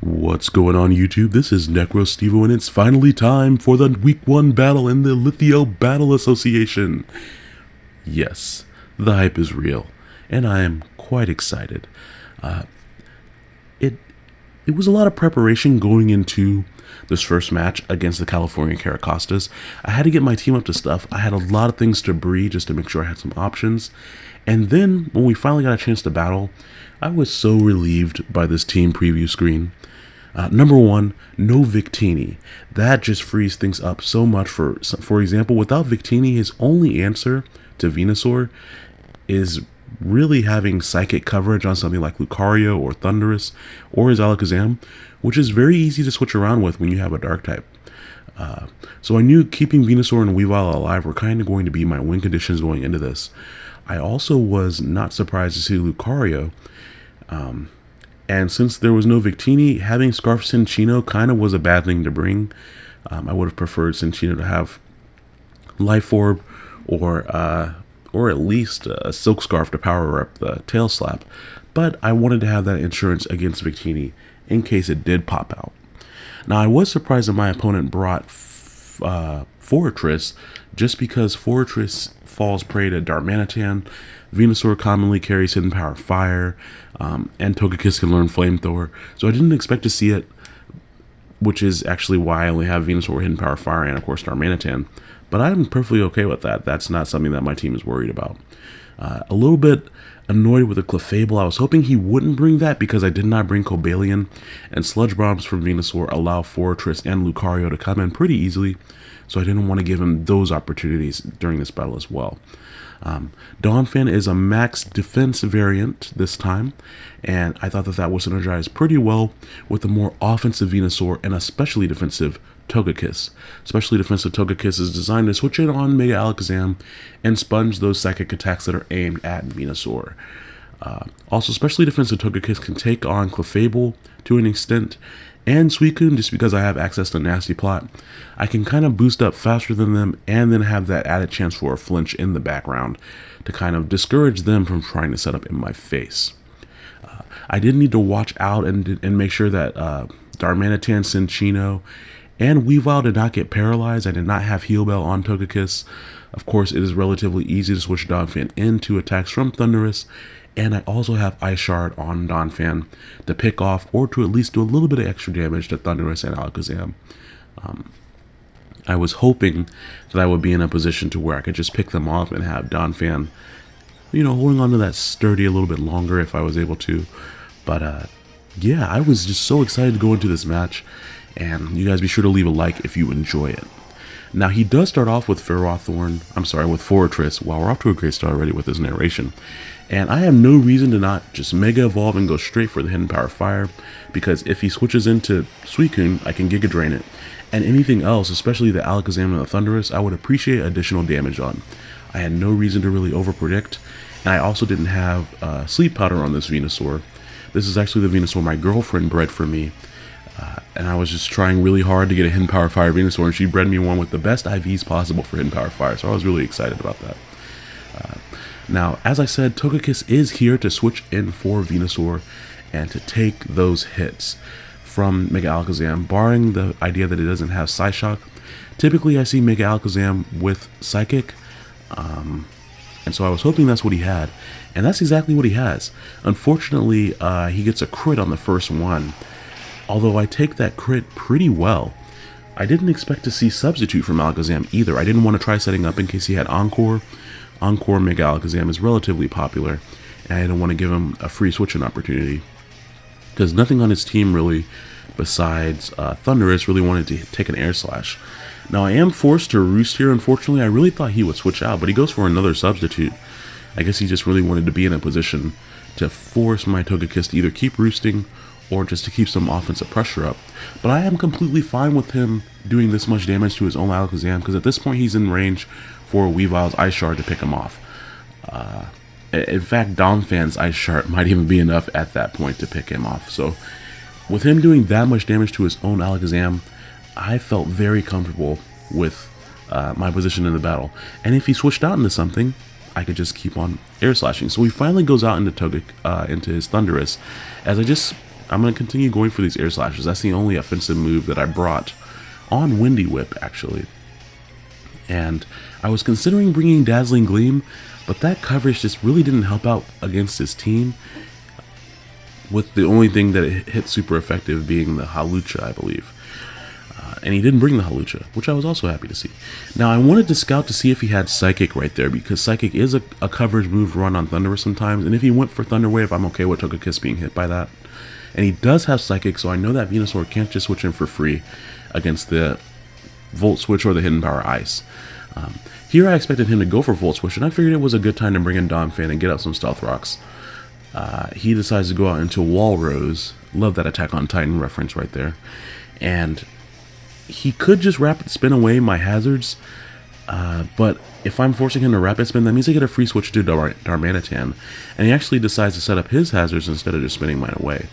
What's going on YouTube? This is NecroStevo and it's finally time for the week 1 battle in the Lithio Battle Association. Yes, the hype is real and I am quite excited. Uh, it it was a lot of preparation going into this first match against the California Caracostas. I had to get my team up to stuff. I had a lot of things to breed just to make sure I had some options. And then when we finally got a chance to battle, I was so relieved by this team preview screen. Uh, number one, no Victini. That just frees things up so much. For for example, without Victini, his only answer to Venusaur is really having psychic coverage on something like Lucario or Thundurus or his Alakazam, which is very easy to switch around with when you have a Dark type. Uh, so I knew keeping Venusaur and Weavile alive were kind of going to be my win conditions going into this. I also was not surprised to see Lucario. Um, and since there was no Victini, having Scarf Cinccino kind of was a bad thing to bring. Um, I would have preferred Cinccino to have Life Orb or uh, or at least a Silk Scarf to power up the Tail Slap. But I wanted to have that insurance against Victini in case it did pop out. Now I was surprised that my opponent brought uh, Forretress just because Forretress falls prey to Darmanitan. Venusaur commonly carries Hidden Power Fire, um, and Togekiss can learn Flamethrower. So I didn't expect to see it, which is actually why I only have Venusaur Hidden Power Fire and, of course, Darmanitan. But I'm perfectly okay with that. That's not something that my team is worried about. Uh, a little bit annoyed with the Clefable. I was hoping he wouldn't bring that because I did not bring Cobalion, and Sludge Bombs from Venusaur allow Forretress and Lucario to come in pretty easily, so I didn't want to give him those opportunities during this battle as well. Um, Donphan is a max defense variant this time, and I thought that that was synergized pretty well with the more offensive Venusaur and especially defensive Togekiss. Especially defensive Togekiss is designed to switch in on Mega Alakazam and sponge those psychic attacks that are aimed at Venusaur. Uh, also, especially defensive Togekiss can take on Clefable to an extent, and Suicune just because I have access to Nasty Plot. I can kind of boost up faster than them and then have that added chance for a flinch in the background to kind of discourage them from trying to set up in my face. Uh, I did need to watch out and, and make sure that uh, Darmanitan, Cinccino, and Weavile did not get paralyzed. I did not have Heal Bell on Togekiss. Of course, it is relatively easy to switch Donphan into attacks from Thundurus, and I also have Ice Shard on Donphan to pick off or to at least do a little bit of extra damage to Thundurus and Alakazam. Um, I was hoping that I would be in a position to where I could just pick them off and have Donphan, you know, holding on to that sturdy a little bit longer if I was able to. But uh, yeah, I was just so excited to go into this match, and you guys be sure to leave a like if you enjoy it. Now, he does start off with Ferrothorn, I'm sorry, with Forretress, while we're off to a great start already with his narration. And I have no reason to not just Mega Evolve and go straight for the Hidden Power Fire, because if he switches into Suicune, I can Giga Drain it. And anything else, especially the Alakazam and the Thundurus, I would appreciate additional damage on. I had no reason to really overpredict, and I also didn't have uh, Sleep Powder on this Venusaur. This is actually the Venusaur my girlfriend bred for me, uh, and I was just trying really hard to get a Hidden Power Fire Venusaur, and she bred me one with the best IVs possible for Hidden Power Fire, so I was really excited about that. Uh, now, as I said, Togekiss is here to switch in for Venusaur and to take those hits from Mega Alakazam, barring the idea that it doesn't have Psyshock. Typically, I see Mega Alakazam with Psychic, um, and so I was hoping that's what he had, and that's exactly what he has. Unfortunately, uh, he gets a crit on the first one, although I take that crit pretty well. I didn't expect to see Substitute from Alakazam either. I didn't want to try setting up in case he had Encore, Encore Mega Alakazam is relatively popular, and I don't want to give him a free switching opportunity. Because nothing on his team really, besides uh, Thundurus, really wanted to take an Air Slash. Now I am forced to Roost here, unfortunately. I really thought he would switch out, but he goes for another substitute. I guess he just really wanted to be in a position to force my Togekiss to either keep roosting or just to keep some offensive pressure up. But I am completely fine with him doing this much damage to his own Alakazam, because at this point he's in range for Weavile's Ice Shard to pick him off. Uh, in fact, Donphan's Ice Shard might even be enough at that point to pick him off. So, with him doing that much damage to his own Alakazam, I felt very comfortable with uh, my position in the battle. And if he switched out into something, I could just keep on air slashing. So he finally goes out into Togekiss, uh, into his Thundurus, as I just I'm going to continue going for these air slashes. That's the only offensive move that I brought on Windy Whip, actually. And I was considering bringing Dazzling Gleam, but that coverage just really didn't help out against his team. With the only thing that it hit super effective being the Hawlucha, I believe. Uh, and he didn't bring the Hawlucha, which I was also happy to see. Now, I wanted to scout to see if he had Psychic right there, because Psychic is a, a coverage move run on Thundurus sometimes, and if he went for Thunder Wave, I'm okay with Togekiss being hit by that. And he does have Psychic, so I know that Venusaur can't just switch in for free against the Volt Switch or the Hidden Power Ice. Um, here I expected him to go for Volt Switch, and I figured it was a good time to bring in Donphan and get out some Stealth Rocks. Uh, he decides to go out into Walrose. Love that Attack on Titan reference right there. And he could just rapid spin away my hazards, uh, but if I'm forcing him to rapid spin, that means I get a free switch to Dar Darmanitan, and he actually decides to set up his hazards instead of just spinning mine away.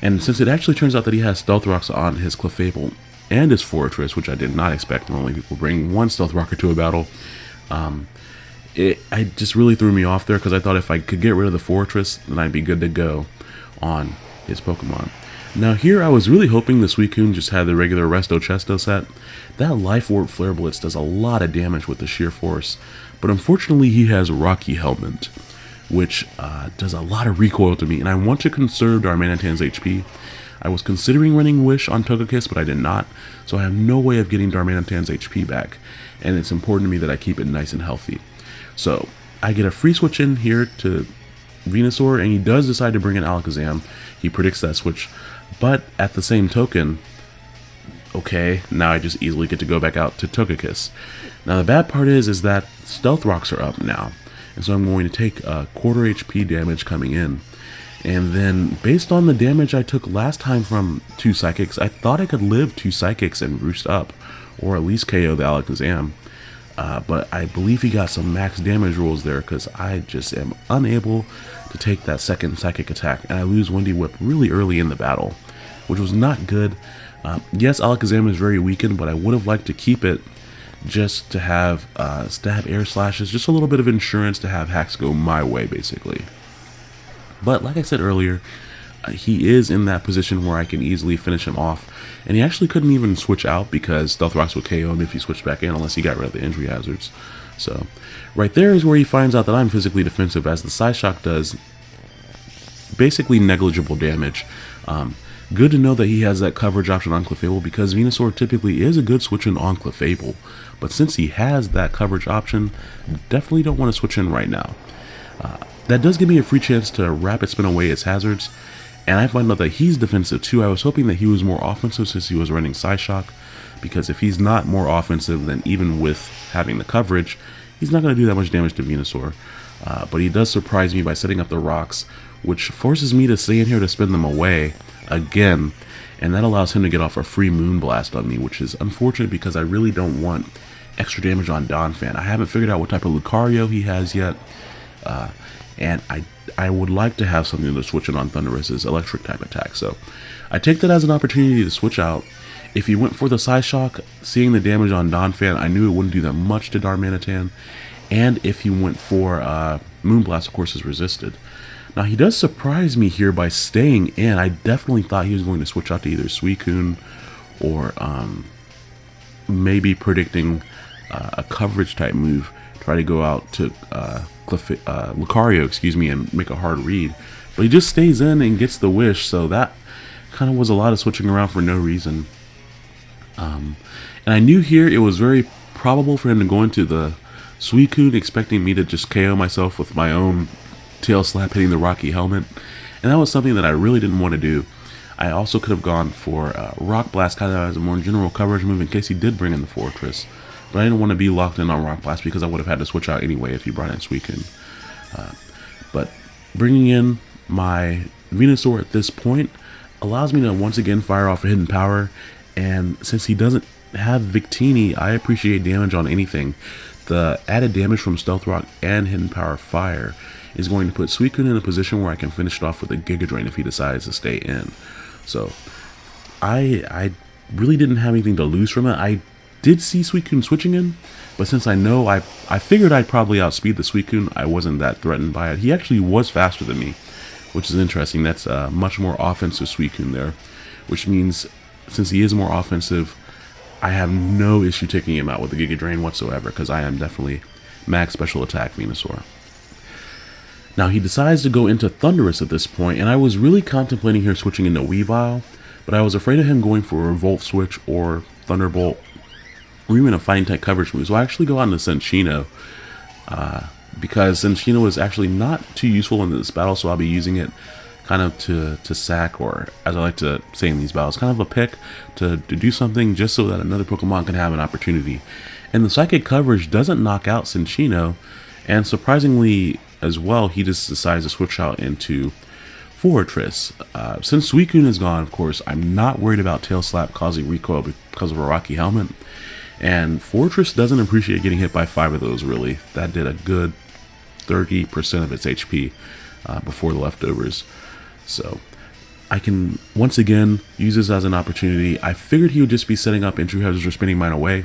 And since it actually turns out that he has Stealth Rocks on his Clefable and his Forretress, which I did not expect, normally people bring one Stealth Rocker to a battle, um, it I just really threw me off there because I thought if I could get rid of the Forretress, then I'd be good to go on his Pokemon. Now here I was really hoping the Suicune just had the regular Resto Chesto set. That Life Orb Flare Blitz does a lot of damage with the sheer force, but unfortunately he has Rocky Helmet, which uh, does a lot of recoil to me, and I want to conserve Darmanitan's HP. I was considering running Wish on Togekiss, but I did not, so I have no way of getting Darmanitan's HP back, and it's important to me that I keep it nice and healthy. So, I get a free switch in here to Venusaur, and he does decide to bring in Alakazam. He predicts that switch, but at the same token, okay, now I just easily get to go back out to Togekiss. Now the bad part is, is that Stealth Rocks are up now, and so I'm going to take a quarter HP damage coming in. And then, based on the damage I took last time from two Psychics, I thought I could live two Psychics and roost up, or at least KO the Alakazam. Uh, but I believe he got some max damage rules there because I just am unable to take that second psychic attack and I lose Windy Whip really early in the battle, which was not good. Uh, yes, Alakazam is very weakened, but I would have liked to keep it just to have uh, stab air slashes, just a little bit of insurance to have hacks go my way, basically. But like I said earlier, uh, he is in that position where I can easily finish him off. And he actually couldn't even switch out because Stealth Rocks would KO him if he switched back in unless he got rid of the entry hazards. So right there is where he finds out that I'm physically defensive as the Psyshock does basically negligible damage. Um, good to know that he has that coverage option on Clefable because Venusaur typically is a good switch in on Clefable. But since he has that coverage option, definitely don't want to switch in right now. Uh, that does give me a free chance to rapid spin away its hazards, and I find out that he's defensive too. I was hoping that he was more offensive since he was running Psyshock, because if he's not more offensive, then even with having the coverage, he's not going to do that much damage to Venusaur. Uh, but he does surprise me by setting up the rocks, which forces me to stay in here to spin them away again, and that allows him to get off a free Moonblast on me, which is unfortunate because I really don't want extra damage on Donphan. I haven't figured out what type of Lucario he has yet, uh, and I I would like to have something to switch it on Thundurus's electric type attack. So I take that as an opportunity to switch out. If he went for the Psyshock, seeing the damage on Donphan, I knew it wouldn't do that much to Darmanitan. And if he went for uh, Moonblast, of course, is resisted. Now, he does surprise me here by staying in. I definitely thought he was going to switch out to either Suicune or um, maybe predicting uh, a coverage type move. Try to go out to uh, uh, Lucario, excuse me, and make a hard read. But he just stays in and gets the wish, so that kind of was a lot of switching around for no reason. Um, and I knew here it was very probable for him to go into the Suicune, expecting me to just KO myself with my own tail slap hitting the Rocky helmet. And that was something that I really didn't want to do. I also could have gone for uh, Rock Blast kind of as a more general coverage move in case he did bring in the Forretress, But I didn't want to be locked in on Rock Blast because I would have had to switch out anyway if he brought in Suicune. Uh, but bringing in my Venusaur at this point allows me to once again fire off a hidden power. And since he doesn't have Victini, I appreciate damage on anything. The added damage from Stealth Rock and Hidden Power Fire is going to put Suicune in a position where I can finish it off with a Giga Drain if he decides to stay in. So I I really didn't have anything to lose from it. I did see Suicune switching in, but since I know I I figured I'd probably outspeed the Suicune, I wasn't that threatened by it. He actually was faster than me, which is interesting. That's a much more offensive Suicune there, which means since he is more offensive, I have no issue taking him out with the Giga Drain whatsoever because I am definitely max special attack Venusaur. Now he decides to go into Thundurus at this point, and I was really contemplating here switching into Weavile, but I was afraid of him going for a Volt Switch or Thunderbolt, or even a Fighting Type coverage move. So I actually go out into Cinccino, uh, because Cinccino is actually not too useful in this battle, so I'll be using it kind of to, to sack, or as I like to say in these battles, kind of a pick to, to do something just so that another Pokemon can have an opportunity. And the Psychic coverage doesn't knock out Cinccino, and surprisingly as well, he just decides to switch out into Forretress. Uh, since Suicune is gone, of course, I'm not worried about Tail Slap causing recoil because of a Rocky Helmet. And Forretress doesn't appreciate getting hit by five of those, really. That did a good 30% of its HP uh, before the leftovers. So I can, once again, use this as an opportunity. I figured he would just be setting up entry hazards or spinning mine away.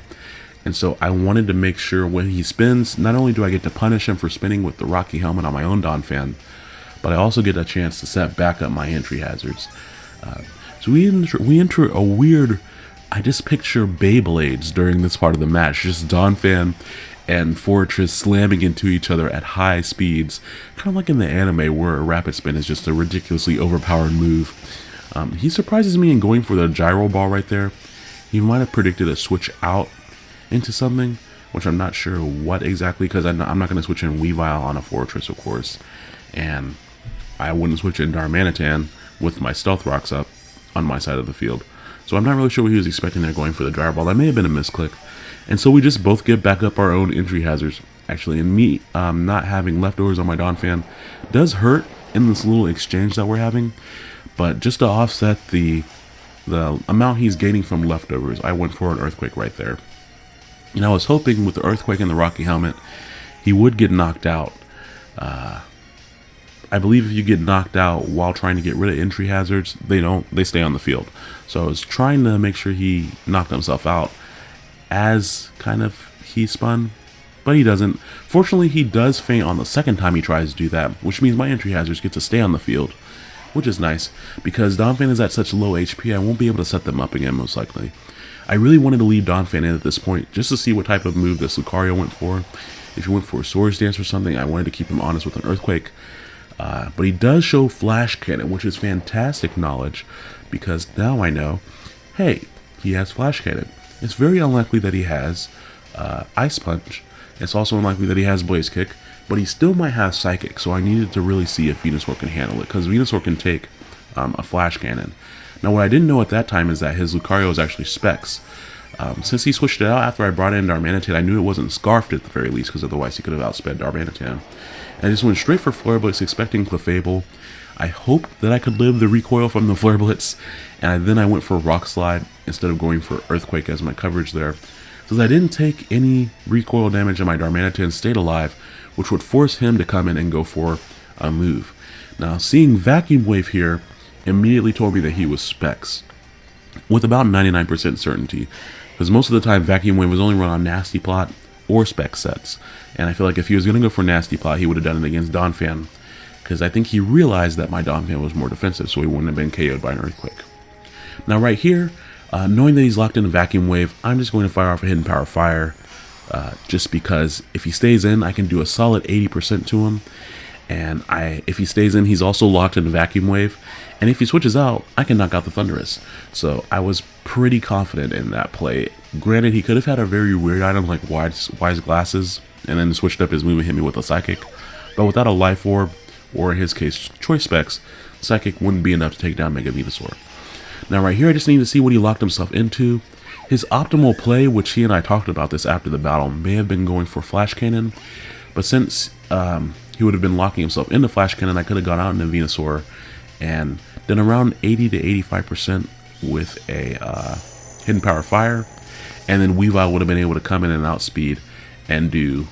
And so I wanted to make sure when he spins, not only do I get to punish him for spinning with the Rocky helmet on my own Donphan, but I also get a chance to set back up my entry hazards. Uh, so we enter, we enter a weird, I just picture Beyblades during this part of the match, just Donphan and Forretress slamming into each other at high speeds, kind of like in the anime where a rapid spin is just a ridiculously overpowered move. Um, he surprises me in going for the gyro ball right there. He might have predicted a switch out into something, which I'm not sure what exactly, because I'm not, not going to switch in Weavile on a Forretress, of course, and I wouldn't switch in Darmanitan with my Stealth Rocks up on my side of the field. So I'm not really sure what he was expecting there going for the Gyro Ball. That may have been a misclick. And so we just both get back up our own entry hazards. Actually, and me um, not having leftovers on my Donphan does hurt in this little exchange that we're having. But just to offset the the amount he's gaining from leftovers, I went for an Earthquake right there. And I was hoping with the Earthquake and the Rocky Helmet, he would get knocked out. Uh, I believe if you get knocked out while trying to get rid of entry hazards, they don't, they stay on the field. So I was trying to make sure he knocked himself out as kind of he spun, but he doesn't. Fortunately, he does faint on the second time he tries to do that, which means my entry hazards get to stay on the field, which is nice, because Donphan is at such low HP, I won't be able to set them up again, most likely. I really wanted to leave Donphan in at this point, just to see what type of move this Lucario went for. If he went for a Swords Dance or something, I wanted to keep him honest with an Earthquake. Uh, but he does show Flash Cannon, which is fantastic knowledge, because now I know, hey, he has Flash Cannon. It's very unlikely that he has uh, Ice Punch. It's also unlikely that he has Blaze Kick, but he still might have Psychic, so I needed to really see if Venusaur can handle it, because Venusaur can take um, a Flash Cannon. Now, what I didn't know at that time is that his Lucario is actually Specs. Um, since he switched it out after I brought in Darmanitan, I knew it wasn't Scarfed at the very least, because otherwise he could have outsped Darmanitan. I just went straight for Flare Blitz, expecting Clefable. I hoped that I could live the recoil from the Flare Blitz, and then I went for Rock Slide instead of going for Earthquake as my coverage there. So that I didn't take any recoil damage and my Darmanitan stayed alive, which would force him to come in and go for a move. Now, seeing Vacuum Wave here immediately told me that he was Specs, with about 99% certainty, because most of the time Vacuum Wave was only run on Nasty Plot or Spec sets. And I feel like if he was going to go for Nasty Plot, he would have done it against Donphan. Because I think he realized that my Donphan was more defensive, so he wouldn't have been KO'd by an Earthquake. Now right here, uh, knowing that he's locked in a Vacuum Wave, I'm just going to fire off a Hidden Power Fire. Uh, just because if he stays in, I can do a solid 80% to him. And I, if he stays in, he's also locked in a Vacuum Wave. And if he switches out, I can knock out the Thundurus. So I was pretty confident in that play. Granted, he could have had a very weird item like Wise, wise Glasses, and then switched up his move and hit me with a Psychic. But without a Life Orb, or in his case, Choice Specs, Psychic wouldn't be enough to take down Mega Venusaur. Now right here, I just need to see what he locked himself into. His optimal play, which he and I talked about this after the battle, may have been going for Flash Cannon, but since um, he would have been locking himself into Flash Cannon, I could have gone out into Venusaur and then around 80 to 85% with a uh, Hidden Power Fire. And then Weavile would have been able to come in and outspeed and do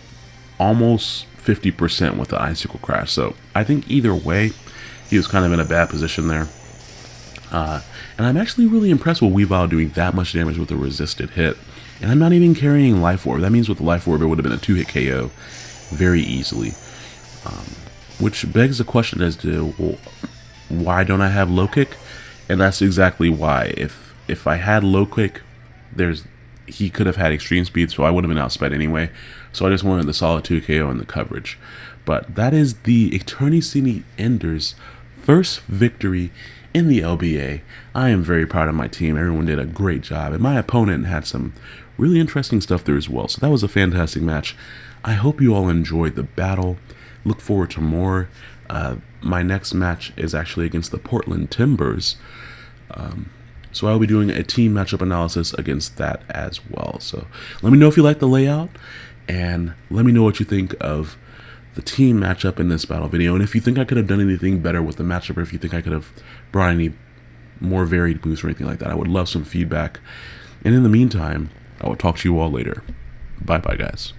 almost 50% with the Icicle Crash. So I think either way, he was kind of in a bad position there. Uh, and I'm actually really impressed with Weavile doing that much damage with a resisted hit. And I'm not even carrying Life Orb. That means with the Life Orb, it would have been a two-hit KO very easily. Um, which begs the question as to why don't I have low kick? And that's exactly why. If if I had low kick, there's he could have had extreme speed, so I would have been outsped anyway. So I just wanted the solid 2 KO and the coverage. But that is the Eternissimi Enders first victory in the LBA. I am very proud of my team. Everyone did a great job. And my opponent had some really interesting stuff there as well. So that was a fantastic match. I hope you all enjoyed the battle. Look forward to more. Uh, my next match is actually against the Portland Timbers. Um, so I'll be doing a team matchup analysis against that as well. So let me know if you like the layout and let me know what you think of the team matchup in this battle video. And if you think I could have done anything better with the matchup or if you think I could have brought any more varied boosts or anything like that, I would love some feedback. And in the meantime, I will talk to you all later. Bye bye, guys.